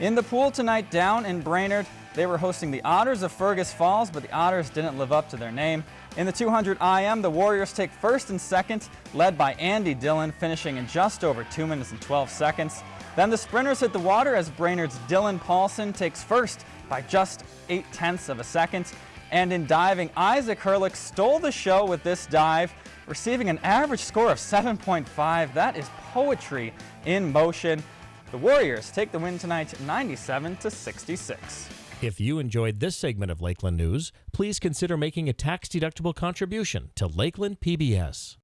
In the pool tonight down in Brainerd, they were hosting the Otters of Fergus Falls, but the Otters didn't live up to their name. In the 200 IM, the Warriors take first and second, led by Andy Dillon, finishing in just over 2 minutes and 12 seconds. Then the sprinters hit the water as Brainerd's Dylan Paulson takes first by just 8 tenths of a second. And in diving, Isaac Herlick stole the show with this dive, receiving an average score of 7.5. That is poetry in motion. The Warriors take the win tonight 97 to 66. If you enjoyed this segment of Lakeland News, please consider making a tax-deductible contribution to Lakeland PBS.